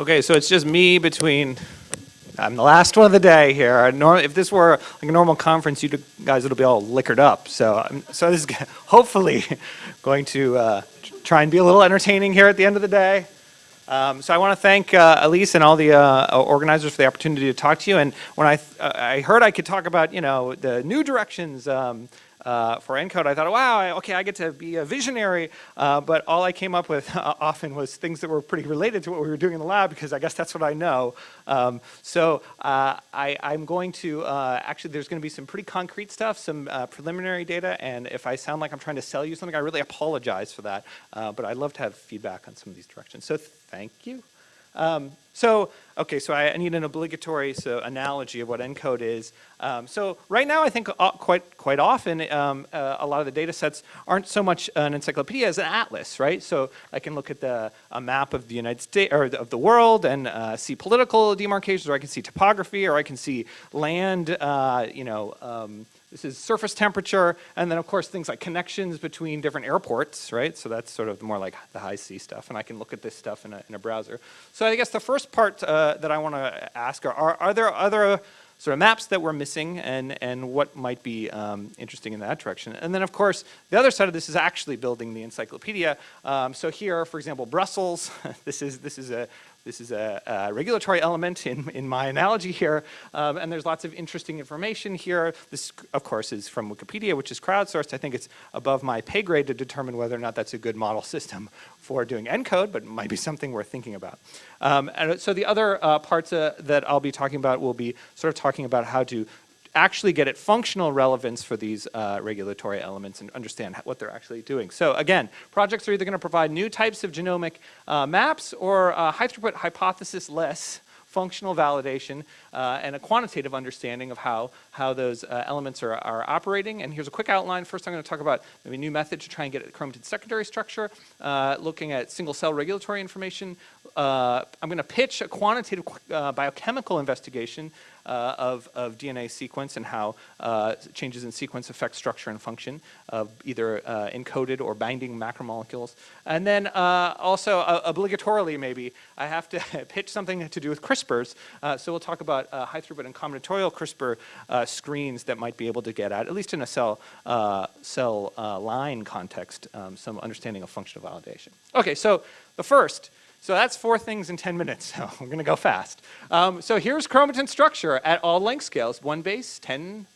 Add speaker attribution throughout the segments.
Speaker 1: Okay, so it's just me between, I'm the last one of the day here. If this were like a normal conference, you guys would be all liquored up. So, I'm- so this is hopefully going to uh, try and be a little entertaining here at the end of the day. Um, so I want to thank uh, Elise and all the uh, organizers for the opportunity to talk to you. And when I, uh, I heard I could talk about, you know, the new directions um, uh, for ENCODE, I thought, wow, okay, I get to be a visionary. Uh, but all I came up with often was things that were pretty related to what we were doing in the lab because I guess that's what I know. Um, so uh, I, I'm going to, uh, actually, there's going to be some pretty concrete stuff, some uh, preliminary data. And if I sound like I'm trying to sell you something, I really apologize for that. Uh, but I'd love to have feedback on some of these directions. So thank you. Um, so, okay, so I need an obligatory so analogy of what ENCODE is. Um, so right now, I think uh, quite quite often, um, uh, a lot of the data sets aren't so much an encyclopedia as an atlas, right? So I can look at the a map of the United States or of the world and uh, see political demarcations, or I can see topography, or I can see land, uh, you know. Um, this is surface temperature, and then of course things like connections between different airports, right? So that's sort of more like the high sea stuff, and I can look at this stuff in a, in a browser. So I guess the first part uh, that I want to ask are, are, are there other sort of maps that we're missing and, and what might be um, interesting in that direction. And then of course, the other side of this is actually building the encyclopedia. Um, so here, for example, Brussels, this is, this is a, this is a, a, regulatory element in, in my analogy here, um, and there's lots of interesting information here. This, of course, is from Wikipedia, which is crowdsourced. I think it's above my pay grade to determine whether or not that's a good model system for doing ENCODE, but it might be something worth thinking about. Um, and so the other uh, parts uh, that I'll be talking about will be sort of talking about how to actually get at functional relevance for these uh, regulatory elements and understand what they're actually doing. So again, projects are either going to provide new types of genomic uh, maps or uh, high throughput hypothesis-less functional validation uh, and a quantitative understanding of how, how those uh, elements are, are operating. And here's a quick outline. First, I'm going to talk about maybe a new method to try and get at chromatin secondary structure, uh, looking at single cell regulatory information. Uh, I'm going to pitch a quantitative uh, biochemical investigation uh, of, of DNA sequence and how uh, changes in sequence affect structure and function of either uh, encoded or binding macromolecules. And then uh, also, obligatorily maybe, I have to pitch something to do with CRISPRs. So we'll talk about high throughput and combinatorial CRISPR screens that might be able to get at, at least in a cell, cell line context, um, some understanding of functional validation. Okay, so the first, so that's four things in 10 minutes, so we're gonna go fast. Um, so here's chromatin structure at all length scales, one base, 10,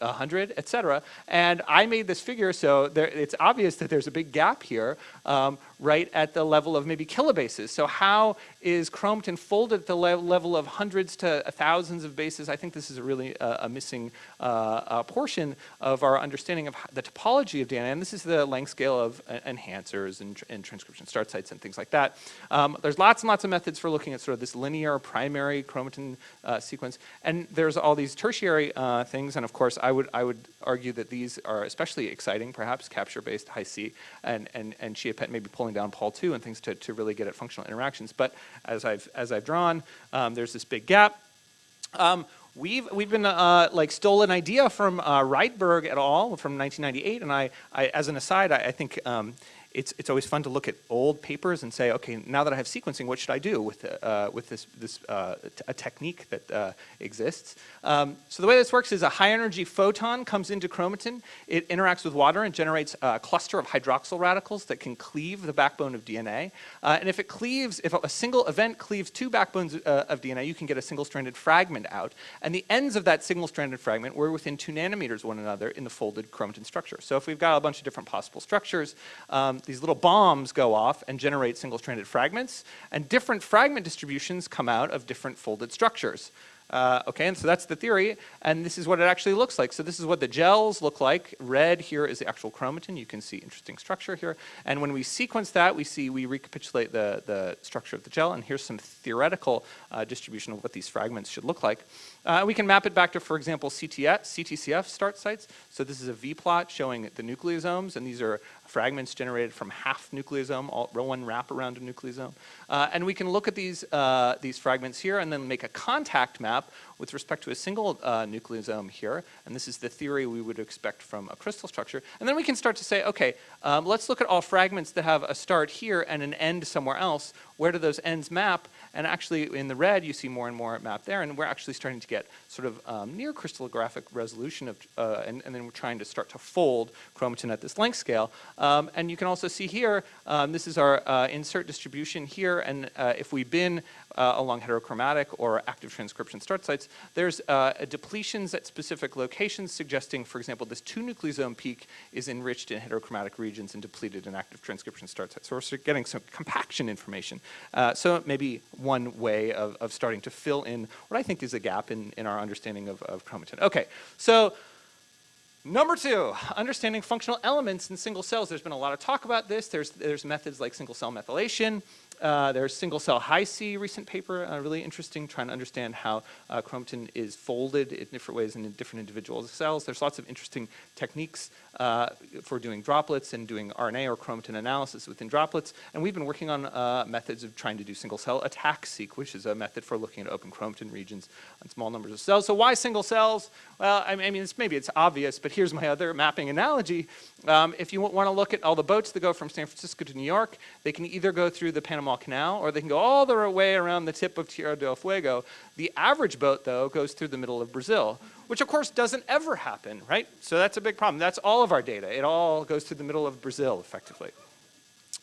Speaker 1: 100, et cetera. And I made this figure so there, it's obvious that there's a big gap here um, right at the level of maybe kilobases. So how is chromatin folded at the le level of hundreds to thousands of bases? I think this is really uh, a missing uh, uh, portion of our understanding of the topology of DNA. And this is the length scale of uh, enhancers and, and, transcription start sites and things like that. Um, there's lots and lots of methods for looking at sort of this linear primary chromatin uh, sequence. And there's all these tertiary uh, things. And of course, I would, I would argue that these are especially exciting, perhaps capture-based Hi-C and, and, and Chia-PET maybe pulling down Pol2 and things to, to really get at functional interactions. But as I've, as I've drawn, um, there's this big gap. Um, we've we've been uh, like stole an idea from uh, Rydberg et al. from 1998, and I, I as an aside, I, I think um, it's, it's always fun to look at old papers and say, okay, now that I have sequencing, what should I do with, uh, with this, this uh, a technique that uh, exists? Um, so the way this works is a high energy photon comes into chromatin, it interacts with water and generates a cluster of hydroxyl radicals that can cleave the backbone of DNA. Uh, and if it cleaves, if a single event cleaves two backbones uh, of DNA, you can get a single-stranded fragment out. And the ends of that single-stranded fragment were within two nanometers of one another in the folded chromatin structure. So if we've got a bunch of different possible structures, um, these little bombs go off and generate single-stranded fragments, and different fragment distributions come out of different folded structures. Uh, okay, and so that's the theory, and this is what it actually looks like. So this is what the gels look like. Red here is the actual chromatin. You can see interesting structure here. And when we sequence that, we see, we recapitulate the, the structure of the gel, and here's some theoretical uh, distribution of what these fragments should look like. Uh, we can map it back to, for example, CTF, CTCF start sites. So this is a V-plot showing the nucleosomes, and these are fragments generated from half nucleosome, all, one wrap around a nucleosome. Uh, and we can look at these, uh, these fragments here and then make a contact map with respect to a single uh, nucleosome here, and this is the theory we would expect from a crystal structure. And then we can start to say, okay, um, let's look at all fragments that have a start here and an end somewhere else. Where do those ends map? And actually in the red, you see more and more map there, and we're actually starting to get sort of um, near crystallographic resolution of, uh, and, and, then we're trying to start to fold chromatin at this length scale. Um, and you can also see here, um, this is our uh, insert distribution here, and uh, if we bin uh, along heterochromatic or active transcription start sites, there's uh, depletions at specific locations suggesting, for example, this two nucleosome peak is enriched in heterochromatic regions and depleted in active transcription start sites. So we're getting some compaction information. Uh, so maybe one way of, of starting to fill in what I think is a gap in, in our understanding of, of chromatin. Okay, so Number two, understanding functional elements in single cells. There's been a lot of talk about this. There's, there's methods like single cell methylation. Uh, there's single cell Hi-C recent paper, uh, really interesting, trying to understand how uh, chromatin is folded in different ways in different individual cells. There's lots of interesting techniques uh, for doing droplets and doing RNA or chromatin analysis within droplets. And we've been working on uh, methods of trying to do single cell ATAC-seq, which is a method for looking at open chromatin regions on small numbers of cells. So why single cells? Well, I mean, it's, maybe it's obvious, but here's my other mapping analogy. Um, if you want to look at all the boats that go from San Francisco to New York, they can either go through the Panama Canal or they can go all the way around the tip of Tierra del Fuego. The average boat, though, goes through the middle of Brazil, which of course doesn't ever happen, right? So that's a big problem. That's all of our data. It all goes through the middle of Brazil, effectively.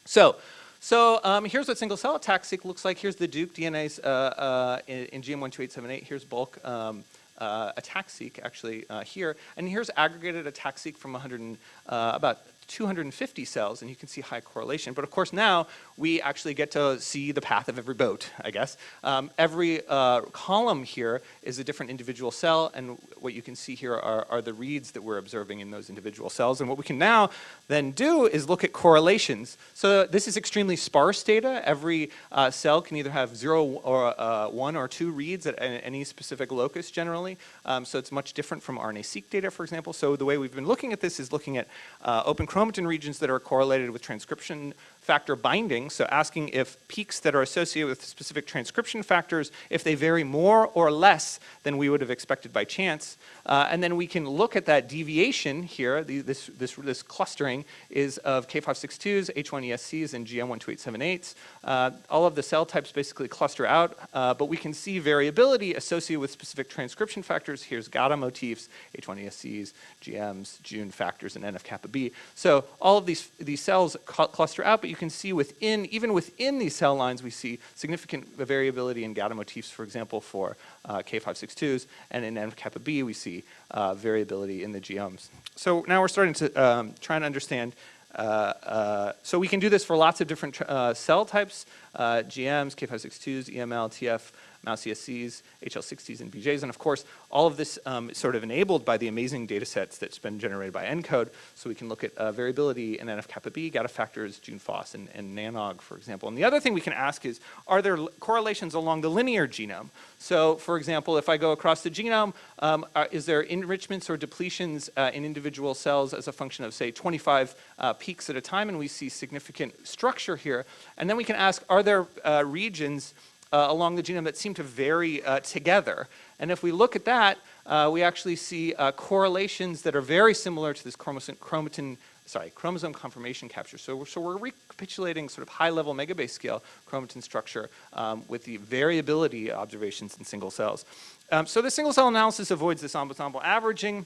Speaker 1: So, so um, here's what single cell ATAC-seq looks like. Here's the Duke DNAs uh, uh, in, in, GM12878. Here's bulk um, uh, ATAC-seq actually uh, here. And here's aggregated ATAC-seq from 100 and, uh, about 250 cells and you can see high correlation. But of course now we actually get to see the path of every boat, I guess. Um, every uh, column here is a different individual cell and what you can see here are, are, the reads that we're observing in those individual cells. And what we can now then do is look at correlations. So this is extremely sparse data. Every uh, cell can either have zero or uh, one or two reads at any specific locus generally. Um, so it's much different from RNA-seq data, for example. So the way we've been looking at this is looking at uh, open chromatin regions that are correlated with transcription factor binding, so asking if peaks that are associated with specific transcription factors, if they vary more or less than we would have expected by chance. Uh, and then we can look at that deviation here, the, this, this, this clustering is of K562s, H1ESCs, and GM12878s. Uh, all of the cell types basically cluster out, uh, but we can see variability associated with specific transcription factors. Here's GATA motifs, H1ESCs, GMs, Jun factors, and NF-kappa B. So all of these, these cells cluster out, but you can see within, even within these cell lines, we see significant variability in GATA motifs, for example, for uh, K562s, and in NF-kappa B, we see uh, variability in the GMs. So now we're starting to um, try and understand uh, uh, so we can do this for lots of different uh, cell types, uh, GMs, K562s, EML, TF, mouse ESCs, HL60s, and BJs. And of course, all of this um, is sort of enabled by the amazing data sets that's been generated by ENCODE. So we can look at uh, variability in NF-kappa B, GATA factors, Jun-FOS, and, and NANOG, for example. And the other thing we can ask is, are there correlations along the linear genome? So for example, if I go across the genome, um, are, uh, is there enrichments or depletions uh, in individual cells as a function of say 25 uh, peaks at a time and we see significant structure here. And then we can ask, are there uh, regions uh, along the genome that seem to vary uh, together. And if we look at that, uh, we actually see uh, correlations that are very similar to this chromosome, chromatin, sorry, chromosome conformation capture. So, so we're recapitulating sort of high-level megabase scale chromatin structure um, with the variability observations in single cells. Um, so the single cell analysis avoids this ensemble averaging.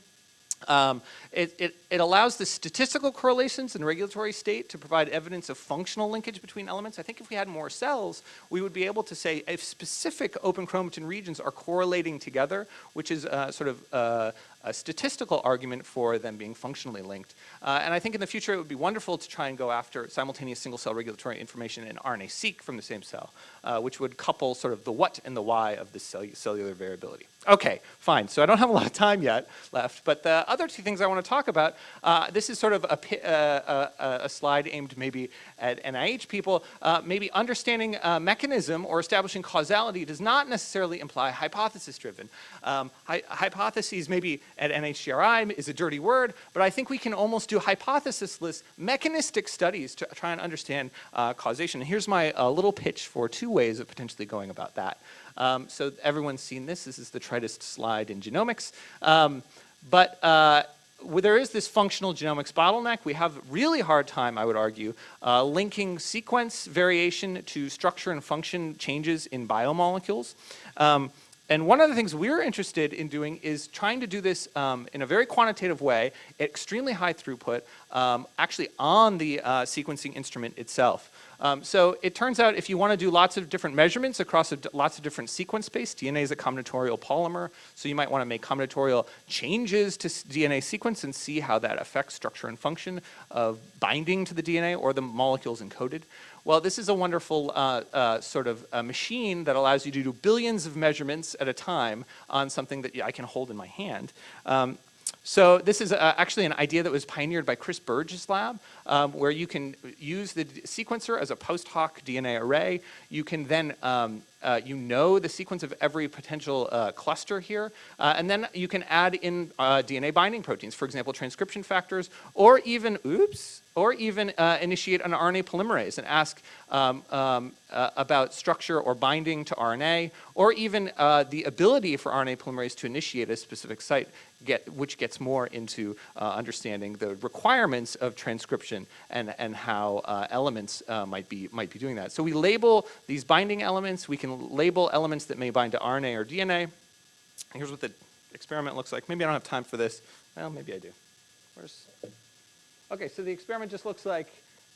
Speaker 1: Um, it, it, it, allows the statistical correlations in regulatory state to provide evidence of functional linkage between elements. I think if we had more cells, we would be able to say if specific open chromatin regions are correlating together, which is uh, sort of uh, a statistical argument for them being functionally linked. Uh, and I think in the future it would be wonderful to try and go after simultaneous single cell regulatory information in RNA-seq from the same cell, uh, which would couple sort of the what and the why of this cellular variability. Okay, fine. So I don't have a lot of time yet left, but the other two things I want to talk about, uh, this is sort of a, uh, a, a, slide aimed maybe at NIH people. Uh, maybe understanding mechanism or establishing causality does not necessarily imply hypothesis-driven. Um, hy hypotheses maybe at NHGRI is a dirty word, but I think we can almost do hypothesis-less mechanistic studies to try and understand uh, causation. And here's my uh, little pitch for two ways of potentially going about that. Um, so everyone's seen this. This is the tritest slide in genomics. Um, but uh, there is this functional genomics bottleneck. We have a really hard time, I would argue, uh, linking sequence variation to structure and function changes in biomolecules. Um, and one of the things we're interested in doing is trying to do this um, in a very quantitative way, extremely high throughput, um, actually on the uh, sequencing instrument itself. Um, so it turns out if you want to do lots of different measurements across lots of different sequence space, DNA is a combinatorial polymer, so you might want to make combinatorial changes to DNA sequence and see how that affects structure and function of binding to the DNA or the molecules encoded. Well, this is a wonderful uh, uh, sort of machine that allows you to do billions of measurements at a time on something that I can hold in my hand. Um, so this is uh, actually an idea that was pioneered by Chris Burg's lab, um, where you can use the sequencer as a post hoc DNA array. You can then, um, uh, you know the sequence of every potential uh, cluster here, uh, and then you can add in uh, DNA binding proteins, for example, transcription factors, or even, oops, or even uh, initiate an RNA polymerase and ask um, um, uh, about structure or binding to RNA, or even the ability for RNA polymerase to initiate a specific site, get, which gets more into understanding the requirements of transcription and, and how elements might, be, might be doing that. So we label these binding elements, we can label elements that may bind to RNA or DNA. Here's what the experiment looks like. Maybe I don't have time for this. Well, maybe I do. Where's Okay, so the experiment just looks like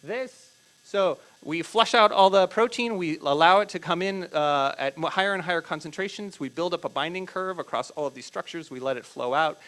Speaker 1: this. So we flush out all the protein, we allow it to come in uh, at higher and higher concentrations, we build up a binding curve across all of these structures, we let it flow out,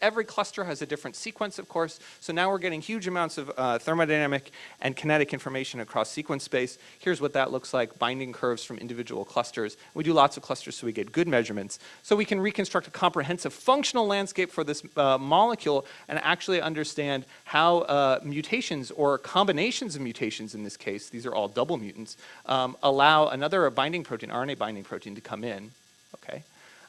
Speaker 1: every cluster has a different sequence, of course, so now we're getting huge amounts of uh, thermodynamic and kinetic information across sequence space. Here's what that looks like, binding curves from individual clusters. We do lots of clusters so we get good measurements. So we can reconstruct a comprehensive functional landscape for this uh, molecule and actually understand how uh, mutations or combinations of mutations in this case, these are all double mutants, um, allow another binding protein, RNA binding protein to come in, okay?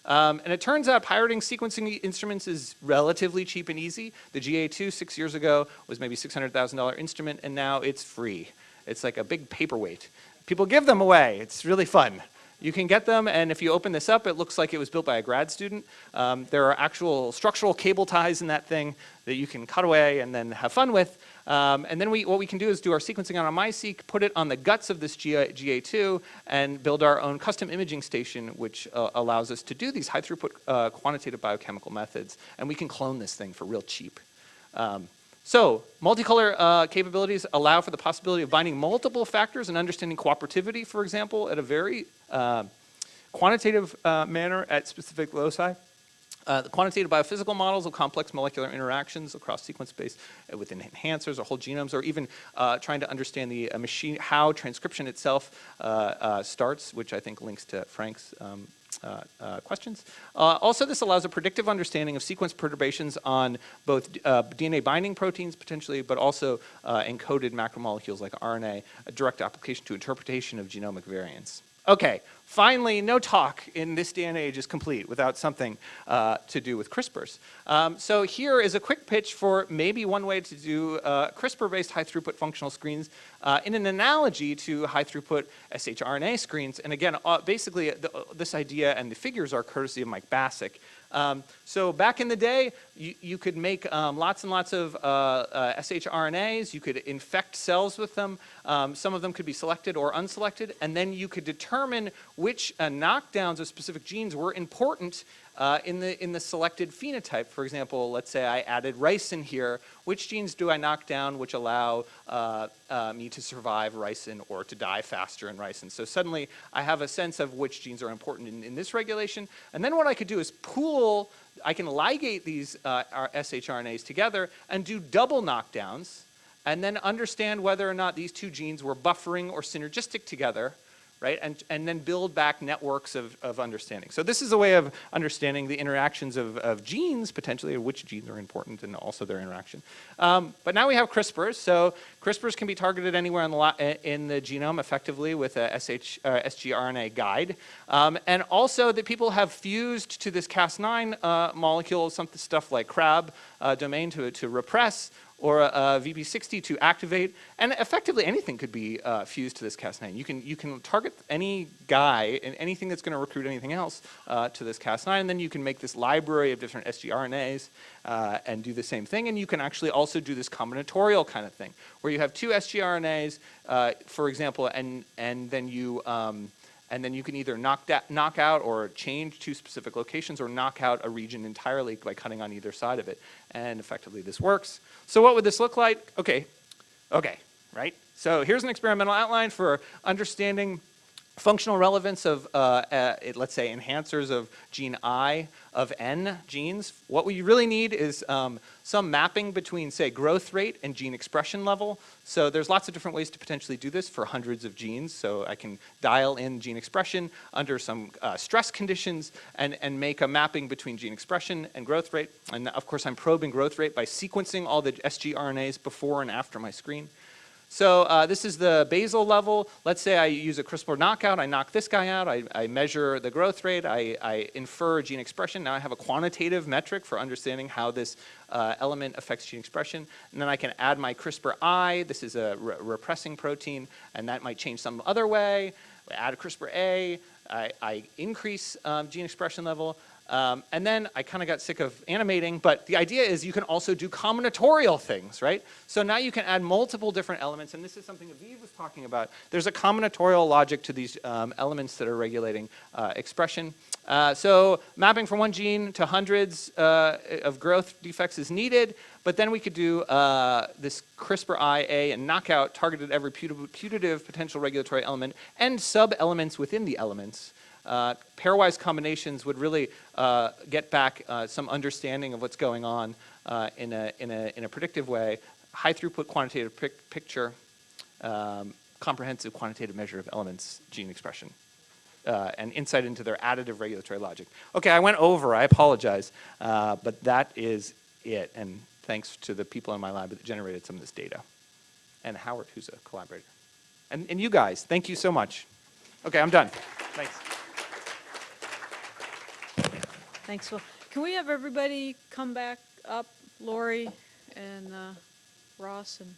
Speaker 1: Um, and it turns out pirating sequencing instruments is relatively cheap and easy. The GA2 six years ago was maybe $600,000 instrument and now it's free. It's like a big paperweight. People give them away. It's really fun. You can get them, and if you open this up, it looks like it was built by a grad student. Um, there are actual structural cable ties in that thing that you can cut away and then have fun with. Um, and then we, what we can do is do our sequencing on a MiSeq, put it on the guts of this GA, GA2, and build our own custom imaging station, which uh, allows us to do these high throughput uh, quantitative biochemical methods. And we can clone this thing for real cheap. Um, so multicolor uh, capabilities allow for the possibility of binding multiple factors and understanding cooperativity, for example, at a very uh, quantitative uh, manner at specific loci. Uh, the quantitative biophysical models of complex molecular interactions across sequence space uh, within enhancers or whole genomes, or even uh, trying to understand the uh, machine, how transcription itself uh, uh, starts, which I think links to Frank's um, uh, uh, questions. Uh, also, this allows a predictive understanding of sequence perturbations on both DNA binding proteins potentially, but also encoded macromolecules like RNA, a direct application to interpretation of genomic variants. Okay, finally, no talk in this day and age is complete without something uh, to do with CRISPRs. Um, so here is a quick pitch for maybe one way to do uh, CRISPR-based high-throughput functional screens uh, in an analogy to high-throughput shRNA screens. And again, uh, basically, the, this idea and the figures are courtesy of Mike Bassick. Um, so back in the day, you, you could make um, lots and lots of uh, uh, shRNAs. You could infect cells with them. Um, some of them could be selected or unselected. And then you could determine which uh, knockdowns of specific genes were important uh, in, the, in the selected phenotype. For example, let's say I added ricin here. Which genes do I knock down which allow uh, uh, me to survive ricin or to die faster in ricin? So suddenly I have a sense of which genes are important in, in this regulation. And then what I could do is pool, I can ligate these uh, shRNAs together and do double knockdowns and then understand whether or not these two genes were buffering or synergistic together right? And, and then build back networks of, of understanding. So this is a way of understanding the interactions of, of genes, potentially, or which genes are important and also their interaction. Um, but now we have CRISPRs. So CRISPRs can be targeted anywhere in the, in the genome effectively with a SH, uh, sgRNA guide. Um, and also that people have fused to this Cas9 uh, molecule, some stuff like CRAB uh, domain to, to repress, or a, a VP60 to activate, and effectively anything could be uh, fused to this Cas9. You can, you can target any guy and anything that's going to recruit anything else uh, to this Cas9, and then you can make this library of different sgRNAs uh, and do the same thing, and you can actually also do this combinatorial kind of thing, where you have two sgRNAs, uh, for example, and, and then you, um, and then you can either knock, da- knock out or change two specific locations or knock out a region entirely by cutting on either side of it. And effectively this works. So what would this look like? Okay, okay, right? So here's an experimental outline for understanding functional relevance of, uh, uh, let's say, enhancers of gene I of N genes. What we really need is um, some mapping between, say, growth rate and gene expression level. So there's lots of different ways to potentially do this for hundreds of genes. So I can dial in gene expression under some uh, stress conditions and, and make a mapping between gene expression and growth rate. And of course, I'm probing growth rate by sequencing all the sgRNAs before and after my screen. So uh, this is the basal level. Let's say I use a CRISPR knockout. I knock this guy out. I, I measure the growth rate. I, I, infer gene expression. Now I have a quantitative metric for understanding how this uh, element affects gene expression. And then I can add my CRISPR-I. This is a re repressing protein, and that might change some other way. Add a CRISPR-A. I, I increase um, gene expression level. Um, and then I kind of got sick of animating, but the idea is you can also do combinatorial things, right? So now you can add multiple different elements, and this is something Aviv was talking about. There's a combinatorial logic to these um, elements that are regulating uh, expression. Uh, so mapping from one gene to hundreds uh, of growth defects is needed, but then we could do uh, this CRISPR-IA and knockout targeted every putative potential regulatory element and sub-elements within the elements. Uh, pairwise combinations would really uh, get back uh, some understanding of what's going on uh, in, a, in, a, in a predictive way. High throughput quantitative pic picture, um, comprehensive quantitative measure of elements gene expression. Uh, and insight into their additive regulatory logic. Okay, I went over, I apologize, uh, but that is it. And thanks to the people in my lab that generated some of this data. And Howard, who's a collaborator. And, and you guys, thank you so much. Okay, I'm done. Thanks.
Speaker 2: Thanks, Phil. Can we have everybody come back up, Lori and uh, Ross and